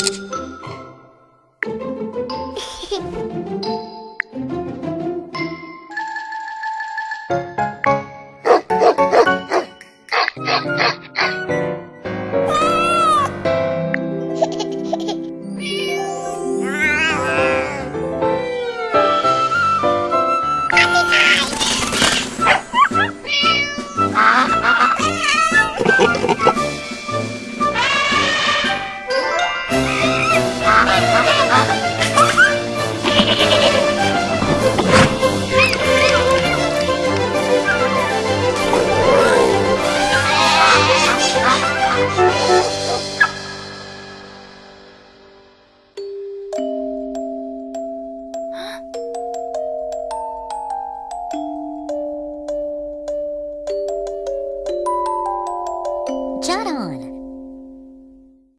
フフフ。